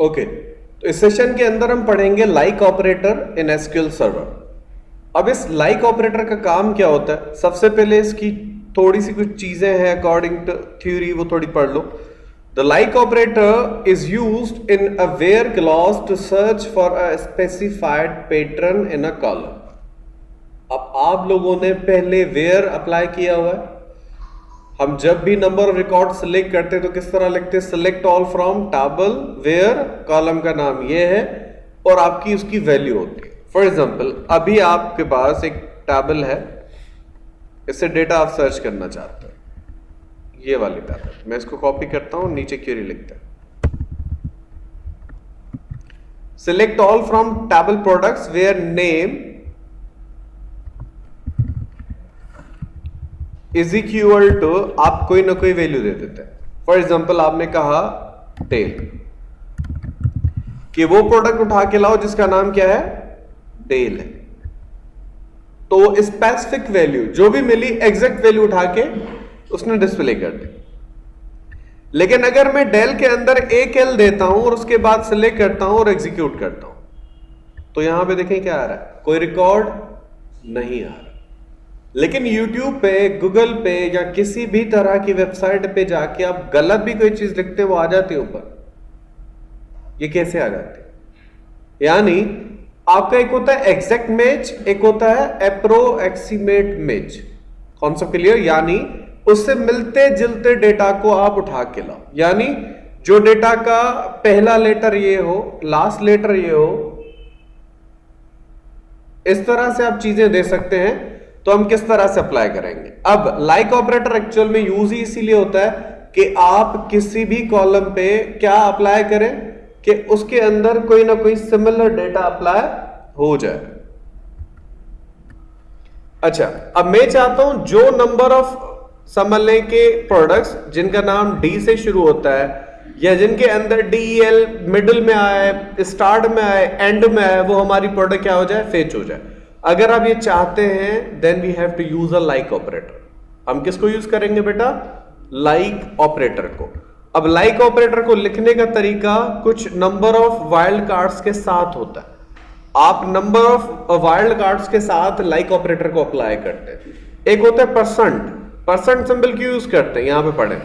Okay تو اس session کے اندر ہم پڑھیں گے like operator in SQL server اب اس لائک آپریٹر کا کام کیا ہوتا ہے؟ سب سے پہلے اس کی تھوڑی سی کچھ چیزیں ہیں اکارڈنگ ٹو تھیوری وہ تھوڑی پڑھ لو. The like operator is used in a where class to search for a specified pattern in a column اب آپ لوگوں نے پہلے ویئر اپلائی کیا ہوا ہے؟ ہم جب بھی نمبر آف ریکارڈ سلیکٹ کرتے تو کس طرح لکھتے select all from table where column کا نام یہ ہے اور آپ کی اس کی ویلیو ہوتی ہے۔ فار ایگزامپل ابھی آپ کے پاس ایک ٹیبل ہے۔ اس سے ڈیٹا آپ سرچ کرنا چاہتے ہیں۔ یہ والی ٹیبل۔ میں اس کو کاپی کرتا ہوں، نیچے کیوری لکھتا ہے۔ Select all from table products where name is equal to آپ کوئی نہ کوئی ویلو دے دیتے ہیں. فار ایگزامپل آپ نے کہا ٹیل کہ وہ پروڈکٹ اٹھا کے لاؤ جس کا نام کیا ہے؟ ٹیل ہے تو اسپیسیفک ویلو جو بھی ملی ایگزیکٹ ویلو اٹھا کے اس نے ڈسپلے کر دی. لیکن اگر میں ڈیل کے اندر ایک ایل دیتا ہوں اور اس کے بعد سلیکٹ کرتا ہوں اور ایگزیکیوٹ کرتا ہوں، تو یہاں پہ دیکھیں کیا آ رہا ہے؟ کوئی ریکارڈ نہیں آ رہا. لیکن یوٹیوب پہ گوگل پہ یا کسی بھی طرح کی ویب سائٹ پہ جا کے آپ غلط بھی کوئی چیز لکھتے وہ آ جاتی اوپر۔ یہ کیسے آ جاتی یعنی آپ کا ایک ہوتا ہے ایکزیکٹ میچ ایک ہوتا ہے اپرو ایکسیمیٹ میچ کون سا کلیئر یعنی اس سے ملتے جلتے ڈیٹا کو آپ اٹھا کے لاؤ۔ یعنی جو ڈیٹا کا پہلا لیٹر یہ ہو لاسٹ لیٹر یہ ہو، اس طرح سے آپ چیزیں دے سکتے ہیں۔ تو ہم کس طرح سے اپلائی کریں گے؟ اب لائک آپریٹر ایکچوئل میں یوز ہی اسی لیے ہوتا ہے کہ آپ کسی بھی کالم پہ کیا اپلائی کریں کہ اس کے اندر کوئی نہ کوئی سملر ڈیٹا اپلائی ہو جائے۔ اچھا اب میں چاہتا ہوں جو نمبر آف سنبھلنے کے پروڈکٹس جن کا نام ڈی سے شروع ہوتا ہے یا جن کے اندر ڈی ایل مڈل میں آئے اسٹارٹ میں آئے اینڈ میں آئے، وہ ہماری پروڈکٹ کیا ہو جائے؟ فیچ ہو جائے۔ اگر آپ یہ چاہتے ہیں then we have to use a like operator ہم کس کو یوز کریں گے بیٹا؟ لائک آپریٹر کو. اب لائک آپریٹر کو لکھنے کا طریقہ کچھ نمبر آف وائلڈ کارڈز کے ساتھ ہوتا ہے. آپ نمبر آف وائلڈ کارڈز کے ساتھ لائک آپریٹر کو اپلائی کرتے ہیں. ایک ہوتا ہے پرسنٹ پرسنٹ سمبل کیوں یوز کرتے ہیں؟ یہاں پہ پڑھیں.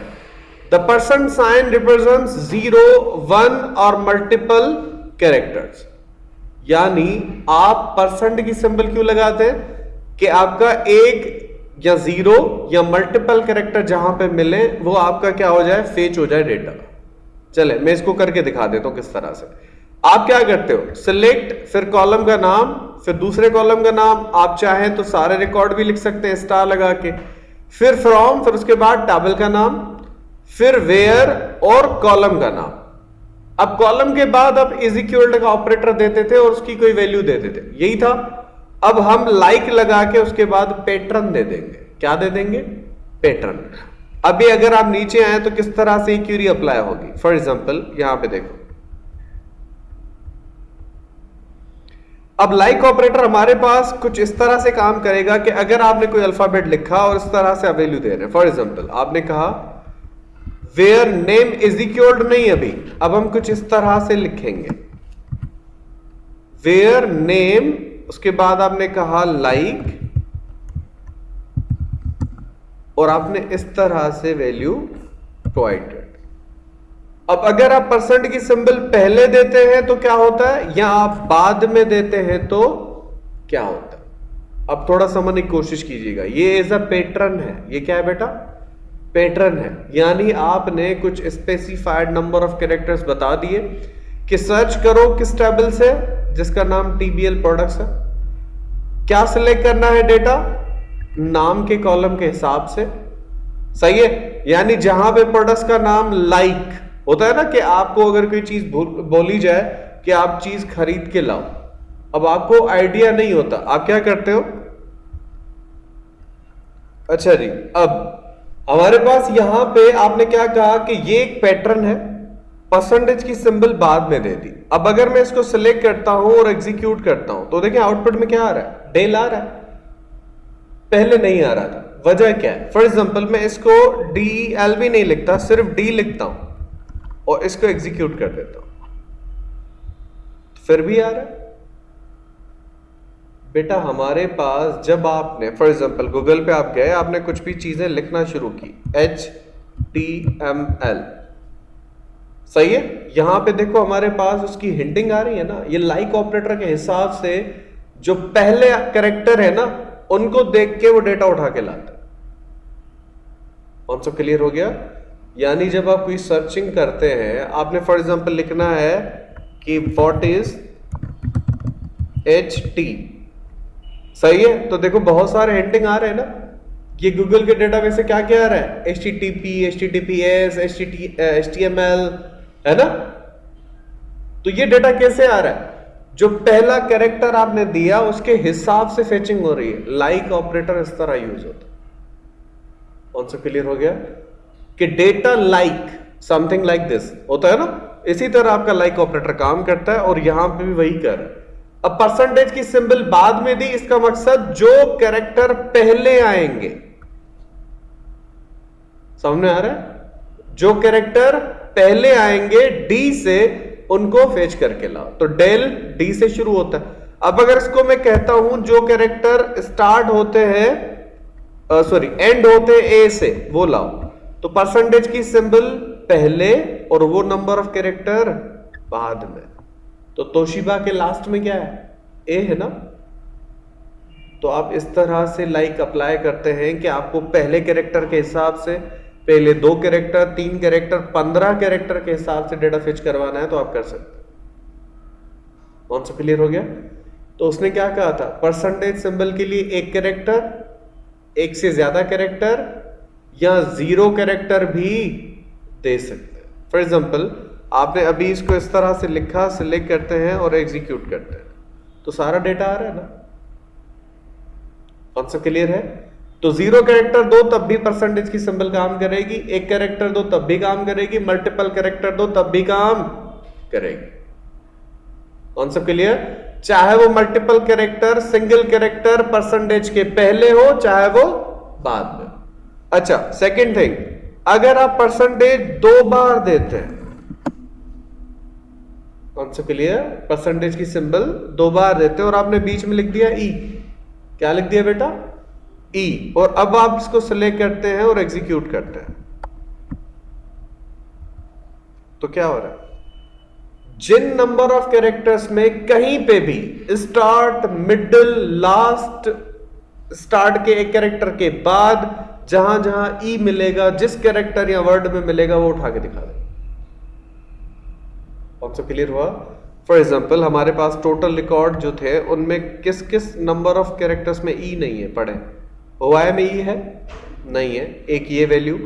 The percent sign represent zero one اور ملٹیپل کیریکٹرز یعنی آپ پرسنٹ کی سمبل کیوں لگاتے ہیں؟ کہ آپ کا ایک یا زیرو یا ملٹیپل کریکٹر جہاں پہ ملے، وہ آپ کا کیا ہو جائے؟ فیچ ہو جائے ڈیٹا چلے میں اس کو کر کے دکھا دیتا ہوں کس طرح سے۔ آپ کیا کرتے ہو؟ سلیکٹ پھر کالم کا نام، پھر دوسرے کالم کا نام۔ آپ چاہیں تو سارے ریکارڈ بھی لکھ سکتے ہیں اسٹار لگا کے۔ پھر فرام پھر اس کے بعد ٹیبل کا نام۔ پھر ویئر اور کالم کا نام۔ اب کالم کے بعد اب ایزیکیولڈ کا آپریٹر دیتے تھے اور اس کی کوئی ویلیو دیتے تھے۔ یہی تھا۔ اب ہم لائک لگا کے اس کے بعد پیٹرن دے دیں گے۔ کیا دے دیں گے؟ پیٹرن ابھی اگر آپ نیچے آئے تو کس طرح سے کیوری اپلائی ہوگی؟ فار ایگزامپل یہاں پہ دیکھو۔ اب لائک آپریٹر ہمارے پاس کچھ اس طرح سے کام کرے گا کہ اگر آپ نے کوئی الفابیٹ لکھا اور اس طرح سے ویلو دے رہے ہیں۔ فار ایگزامپل آپ نے کہا ویئر نیم ایزیکیولڈ نہیں ابھی۔ اب ہم کچھ اس طرح سے لکھیں گے۔ ویئر نیم اس کے بعد آپ نے کہا لائک اور آپ نے اس طرح سے ویلو پرووائڈ اب اگر آپ پرسنٹ کی سمبل پہلے دیتے ہیں تو کیا ہوتا ہے؟ یا آپ بعد میں دیتے ہیں تو کیا ہوتا ہے؟ اب تھوڑا سمجھنے کی کوشش کیجیے گا۔ یہ ایز اے پیٹرن ہے۔ یہ کیا ہے بیٹا؟ پیٹرن ہے۔ یعنی آپ نے کچھ اسپیسیفائڈ نمبر آف کریکٹرز بتا دیے کہ سرچ کرو کس ٹیبل سے، جس کا نام ٹی بی ایل پروڈکٹس ہے۔ کیا سلیکٹ کرنا ہے ڈیٹا نام کے کالم کے حساب سے۔ صحیح ہے؟ یعنی جہاں پہ پروڈکٹس کا نام لائک ہوتا ہے نا کہ آپ کو اگر کوئی چیز بولی جائے کہ آپ چیز خرید کے لاؤ۔ اب آپ کو آئیڈیا نہیں ہوتا۔ آپ کیا کرتے ہو؟ اچھا جی اب ہمارے پاس یہاں پہ آپ نے کیا کہا کہ یہ ایک پیٹرن ہے پرسنٹیج کی سمبل بعد میں دے دی۔ اب اگر میں اس کو سلیکٹ کرتا ہوں اور ایگزیکیوٹ کرتا ہوں، تو دیکھیں آؤٹ پٹ میں کیا آ رہا ہے؟ ڈیل آ رہا ہے۔ پہلے نہیں آ رہا تھا۔ وجہ کیا ہے؟ فار ایگزامپل میں اس کو ڈی ایل بھی نہیں لکھتا، صرف ڈی لکھتا ہوں اور اس کو ایگزیکیوٹ کر دیتا ہوں۔ پھر بھی آ رہا ہے۔ بیٹا، ہمارے پاس جب آپ نے فار ایگزامپل گوگل پہ آپ گئے، آپ نے کچھ بھی چیزیں لکھنا شروع کی۔ ایچ ٹی ایم ایل صحیح ہے؟ یہاں پہ دیکھو، ہمارے پاس اس کی ہنٹنگ آ رہی ہے نا۔ یہ لائک آپریٹر کے حساب سے جو پہلے کریکٹر ہے نا، ان کو دیکھ کے وہ ڈیٹا اٹھا کے لاتا ہے۔ کون سا کلیئر ہو گیا؟ یعنی جب آپ کوئی سرچنگ کرتے ہیں، آپ نے فار ایگزامپل لکھنا ہے کہ واٹ از ایچ ٹی صحیح ہے؟ تو دیکھو، بہت سارے ہینڈنگ آ رہے ہیں نا۔ یہ گوگل کے ڈیٹا بیس سے کیا کیا آ رہا ہے؟ H T T P H T T P S H T M L M ایل ہے نا؟ تو یہ ڈیٹا کیسے آ رہا ہے؟ جو پہلا کریکٹر آپ نے دیا، اس کے حساب سے فیچنگ ہو رہی ہے۔ لائک آپریٹر اس طرح یوز ہوتا کون سا کلیئر ہو گیا؟ کہ data like something like this ہوتا ہے نا؟ اسی طرح آپ کا لائک آپریٹر کام کرتا ہے اور یہاں پہ بھی وہی کر رہا ہے۔ پرسنٹیج کی سمبل بعد میں دی اس کا مقصد جو کریکٹر پہلے آئیں گے سامنے آ رہا ہے جو کریکٹر پہلے آئیں گے ڈی سے ان کو فیچ کر کے لاؤ تو ڈیل ڈی سے شروع ہوتا ہے اب اگر اس کو میں کہتا ہوں جو کریکٹر اسٹارٹ ہوتے ہیں سوری اینڈ ہوتے اے سے وہ لاؤ تو پرسنٹیج کی سمبل پہلے اور وہ نمبر آف کریکٹر بعد میں تو توشیبا کے لاسٹ میں کیا ہے؟ اے ہے نا؟ تو آپ اس طرح سے لائک اپلائی کرتے ہیں کہ آپ کو پہلے کریکٹر کے حساب سے، پہلے دو کریکٹر تین کریکٹر پندرہ کریکٹر کے حساب سے ڈیٹا فچ کروانا ہے تو آپ کر سکتے کون سا کلیئر ہو گیا؟ تو اس نے کیا کہا تھا؟ پرسنٹیج سمبل کے لیے ایک کریکٹر ایک سے زیادہ کریکٹر یا زیرو کریکٹر بھی دے سکتے فار ایگزامپل آپ نے ابھی اس کو اس طرح سے لکھا سلیکٹ کرتے ہیں اور ایگزیکیوٹ کرتے ہیں۔ تو سارا ڈیٹا آ رہا ہے نا؟ کون سا کلیئر ہے؟ تو زیرو کریکٹر دو تب بھی پرسنٹیج کی سمبل کام کرے گی، ایک کریکٹر دو تب بھی کام کرے گی ملٹیپل کریکٹر دو تب بھی کام کرے گی۔ کون سا کلیئر چاہے وہ multiple character single character percentage کے پہلے ہو، چاہے وہ بعد میں۔ اچھا سیکنڈ تھنگ اگر آپ پرسنٹیج دو بار دیتے ہیں کون سا کلیئر پرسنٹیج کی سمبل دو بار دیتے ہیں اور آپ نے بیچ میں لکھ دیا ای کیا لکھ دیا بیٹا؟ ای اور اب آپ اس کو سلیکٹ کرتے ہیں اور ایگزیکیوٹ کرتے ہیں. تو کیا ہو رہا ہے؟ جن نمبر آف کیریکٹرز میں کہیں پہ بھی اسٹارٹ مڈل لاسٹ اسٹارٹ کے ایک کیریکٹر کے بعد جہاں جہاں ای ملے گا، جس کیریکٹر یا ورڈ میں ملے گا، وہ اٹھا کے دکھا دے کون سا کلیئر ہوا۔ فار ایگزامپل ہمارے پاس ٹوٹل ریکارڈ جو تھے، ان میں کس کس نمبر آف کیریکٹرز میں ای نہیں ہے پڑھیں۔ ہوائی میں ای ہے؟ نہیں ہے۔ ایک یہ ویلیو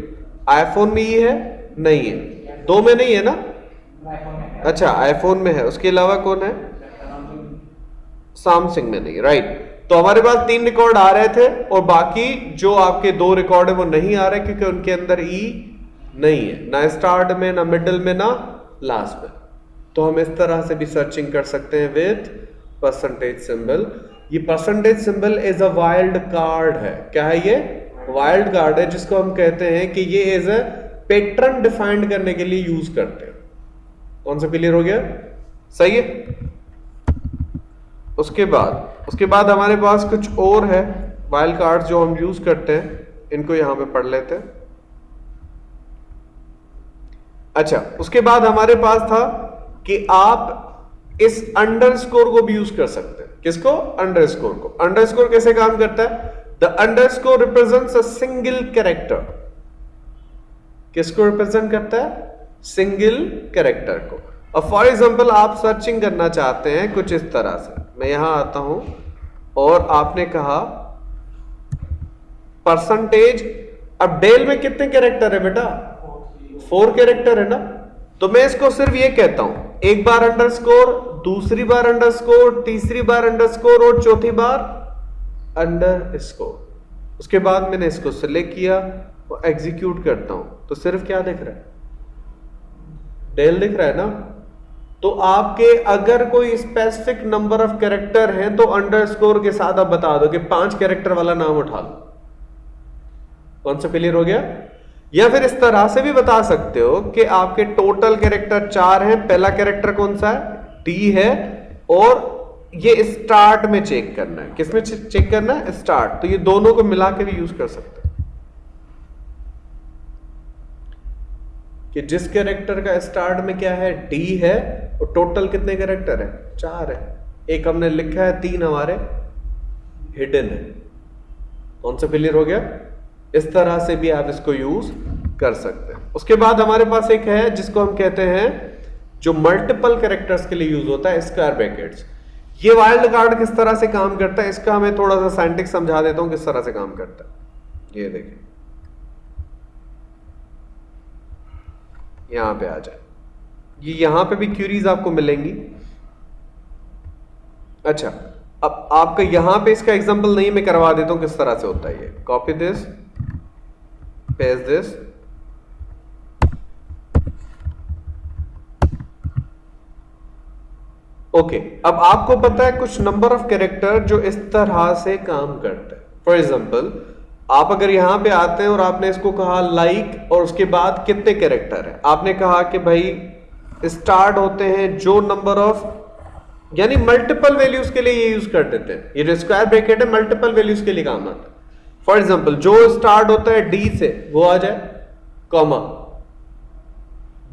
آئی فون میں ای ہے؟ نہیں ہے۔ دو میں نہیں ہے نا؟ اچھا آئی فون میں ہے۔ اس کے علاوہ کون ہے؟ سامسنگ میں نہیں رائٹ تو ہمارے پاس تین ریکارڈ آ رہے تھے اور باقی جو آپ کے دو ریکارڈ ہیں وہ نہیں آ رہے کیونکہ ان کے اندر ای نہیں ہے۔ نہ اسٹارٹ میں، نہ مڈل میں، نہ لاسٹ میں۔ تو ہم اس طرح سے بھی سرچنگ کر سکتے ہیں وتھ پرسنٹیج سمبل یہ percentage symbol is a wildcard ہے. کیا ہے یہ؟ وائلڈ کارڈ ہے، جس کو ہم کہتے ہیں کہ یہ ایز اے پیٹرن ڈیفائنڈ کرنے کے لیے یوز کرتے ہیں. کون سا کلیئر ہو گیا؟ صحیح ہے؟ اس کے بعد، اس کے بعد ہمارے پاس کچھ اور ہے. وائلڈ کارڈ جو ہم یوز کرتے ہیں، ان کو یہاں پہ پڑھ لیتے ہیں. اچھا اس کے بعد ہمارے پاس تھا کہ آپ اس انڈر اسکور کو بھی یوز کر سکتے ہیں۔ کس کو انڈر اسکور کو۔ انڈر اسکور کیسے کام کرتا ہے؟ The underscore represent single character کس کو ریپرزینٹ کرتا ہے؟ سنگل کیریکٹر کو۔ اب فار ایگزامپل آپ سرچنگ کرنا چاہتے ہیں کچھ اس طرح سے۔ میں یہاں آتا ہوں۔ اور آپ نے کہا پرسنٹیج اب ڈیل میں کتنے کیریکٹر ہے بیٹا؟ فور کیریکٹر ہے نا؟ تو میں اس کو صرف یہ کہتا ہوں۔ ایک بار انڈر اسکور دوسری بار انڈر اسکور تیسری بار انڈر اسکور اور چوتھی بار انڈر اسکور اس کے بعد میں نے اس کو سلیکٹ کیا اور ایگزیکیوٹ کرتا ہوں۔ تو صرف کیا دکھ رہا ہے؟ ڈیل دکھ رہا ہے نا؟ تو آپ کے اگر کوئی اسپیسیفک نمبر آف کیریکٹر ہیں تو انڈر اسکور کے ساتھ آپ بتا دو کہ پانچ کیریکٹر والا نام اٹھا لو کون سا کلیئر ہو گیا؟ یا پھر اس طرح سے بھی بتا سکتے ہو کہ آپ کے ٹوٹل کیریکٹر چار ہیں، پہلا کیریکٹر کون سا ہے؟ ٹی ہے اور یہ اسٹارٹ میں چیک کرنا ہے۔ کس میں چیک کرنا ہے؟ اسٹارٹ تو یہ دونوں کو ملا کے بھی یوز کر سکتے ہیں کہ جس کیریکٹر کا اسٹارٹ میں کیا ہے؟ ڈی ہے اور ٹوٹل کتنے کیریکٹر ہے چار ہے ایک ہم نے لکھا ہے، تین ہمارے ہڈن ہے کون سا کلیئر ہو گیا؟ اس طرح سے بھی آپ اس کو یوز کر سکتے ہیں۔ اس کے بعد ہمارے پاس ایک ہے جس کو ہم کہتے ہیں جو ملٹیپل کریکٹرز کے لیے یوز ہوتا ہے اسکوائر بریکٹس یہ وائلڈ کارڈ کس طرح سے کام کرتا ہے؟ اس کا میں تھوڑا سا سائنٹک سمجھا دیتا ہوں کس طرح سے کام کرتا ہے۔ یہ دیکھیں۔ یہاں پہ آ جائے۔ یہ یہاں پہ بھی کیوریز آپ کو ملیں گی۔ اچھا اب آپ کا یہاں پہ اس کا ایگزامپل نہیں، میں کروا دیتا ہوں کس طرح سے ہوتا ہے یہ۔ کاپی دس پیس دس اوکے اب آپ کو پتا ہے کچھ نمبر آف کیریکٹر جو اس طرح سے کام کرتا ہے. فار ایگزامپل آپ اگر یہاں پہ آتے ہیں اور آپ نے اس کو کہا لائک اور اس کے بعد کتنے کیریکٹر ہیں؟ آپ نے کہا کہ بھائی اسٹارٹ ہوتے ہیں جو نمبر آف یعنی ملٹیپل ویلیوز کے لیے یہ یوز کر دیتے ہیں. یہ اسکوائر بریکٹ ہے ملٹیپل ویلیوز کے لیے کام آتا ہے. فار ایگزامپل جو اسٹارٹ ہوتا ہے ڈی سے، وہ آ جائے کوما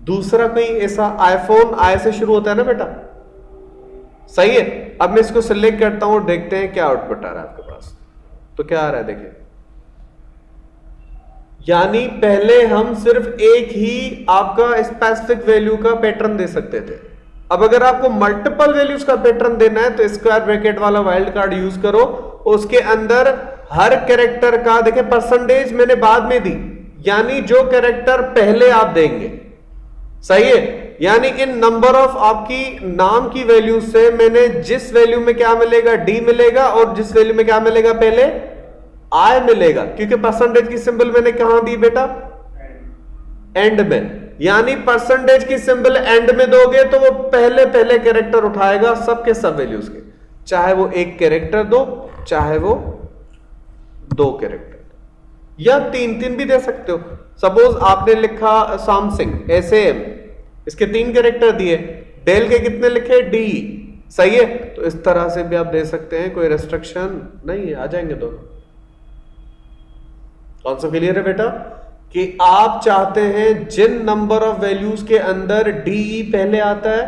دوسرا کوئی ایسا آئی فون آئی سے شروع ہوتا ہے نا بیٹا؟ صحیح ہے. اب میں اس کو سلیکٹ کرتا ہوں اور دیکھتے ہیں کیا آؤٹ پٹ آ رہا ہے آپ کے پاس. تو کیا آ رہا ہے دیکھیں. یعنی پہلے ہم صرف ایک ہی آپ کا اسپیسیفک ویلو کا پیٹرن دے سکتے تھے. اب اگر آپ کو ملٹیپل ویلوز کا پیٹرن دینا ہے، تو اسکوائر بریکٹ والا وائلڈ کارڈ یوز کرو اس کے اندر ہر کیریکٹر کا دیکھیں پرسنٹیج میں نے بعد میں دی یعنی جو کیریکٹر پہلے آپ دیں گے۔ صحیح ہے؟ یعنی ان نمبر آف آپ کی نام کی ویلو سے میں نے جس ویلو میں کیا ملے گا؟ ڈی ملے گا اور جس ویلو میں کیا ملے گا پہلے؟ آئی ملے گا۔ کیونکہ پرسنٹیج کی سمبل میں نے کہاں دی بیٹا؟ اینڈ میں۔ یعنی پرسنٹیج کی سمبل اینڈ میں دو گے تو وہ پہلے پہلے کیریکٹر اٹھائے گا سب کے سب ویلیوز کے۔ چاہے وہ ایک کیریکٹر دو، چاہے وہ دو کیریکٹر۔ یا تین تین بھی دے سکتے ہو۔ سپوز آپ نے لکھا سامسنگ ایسے اس کے تین کیریکٹر دیے۔ ڈیل کے کتنے لکھے؟ ڈی۔ صحیح ہے؟ تو اس طرح سے بھی آپ دے سکتے ہیں، کوئی ریسٹرکشن نہیں آ جائیں گے دونوں کون سا کلیئر ہے بیٹا؟ کہ آپ چاہتے ہیں جن نمبر آف ویلیوز کے اندر ڈی ای پہلے آتا ہے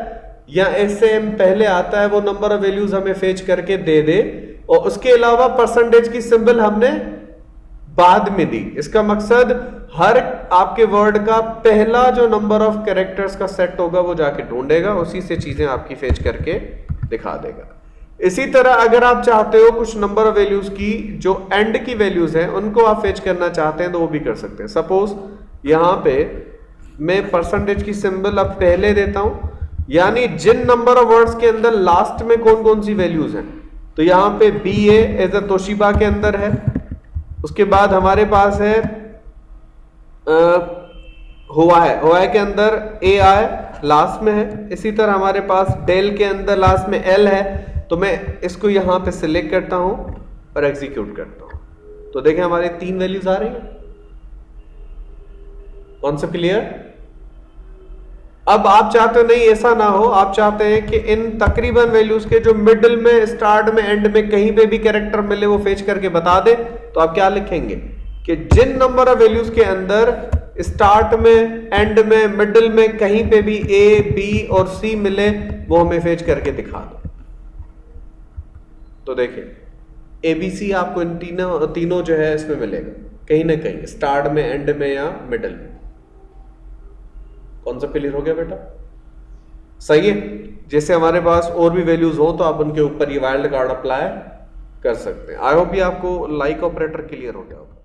یا ایس ایم پہلے آتا ہے، وہ نمبر آف ویلیوز ہمیں فیچ کر کے دے دے۔ اور اس کے علاوہ پرسنٹیج کی سمبل ہم نے بعد میں دی۔ اس کا مقصد ہر آپ کے ورڈ کا پہلا جو نمبر آف کیریکٹرز کا سیٹ ہوگا وہ جا کے ڈھونڈے گا، اسی سے چیزیں آپ کی فیچ کر کے دکھا دے گا۔ اسی طرح اگر آپ چاہتے ہو کچھ نمبر آف ویلیوز کی جو اینڈ کی ویلیوز ہیں، ان کو آپ فیچ کرنا چاہتے ہیں تو وہ بھی کر سکتے ہیں۔ سپوز یہاں پہ میں پرسنٹیج کی سمبل اب پہلے دیتا ہوں یعنی جن نمبر آف ورڈز کے اندر لاسٹ میں کون کون سی ویلیوز ہیں؟ تو یہاں پہ بی اے ایز اے توشیبا کے اندر ہے۔ اس کے بعد ہمارے پاس ہے ہوا ہے۔ ہوا ہے کے اندر اے آئے لاسٹ میں ہے۔ اسی طرح ہمارے پاس ڈیل کے اندر لاسٹ میں ایل ہے۔ تو میں اس کو یہاں پہ سلیکٹ کرتا ہوں اور ایگزیکیوٹ کرتا ہوں۔ تو دیکھیں ہمارے تین ویلیوز آ رہی ہیں۔ کون سا کلیئر اب آپ چاہتے ہو نہیں ایسا نہ ہو، آپ چاہتے ہیں کہ ان تقریباً ویلیوز کے جو مڈل میں اسٹارٹ میں اینڈ میں کہیں پہ بھی کیریکٹر ملے، وہ فیچ کر کے بتا دے تو آپ کیا لکھیں گے؟ کہ جن نمبر آف ویلیوز کے اندر اسٹارٹ میں اینڈ میں مڈل میں کہیں پہ بھی اے بی اور سی ملے، وہ ہمیں فیچ کر کے دکھا دو تو دیکھیں اے بی سی آپ کو ان تینوں تینوں جو ہے اس میں ملے گا۔ کہیں نہ کہیں اسٹارٹ میں اینڈ میں یا مڈل میں۔ کون سا کلیئر ہو گیا بیٹا؟ صحیح ہے۔ جیسے ہمارے پاس اور بھی ویلیوز ہوں تو آپ ان کے اوپر یہ وائلڈ کارڈ اپلائی کر سکتے ہیں۔ آئی ہوپ یہ آپ کو لائک آپریٹر کلیئر ہو گیا ہوگا۔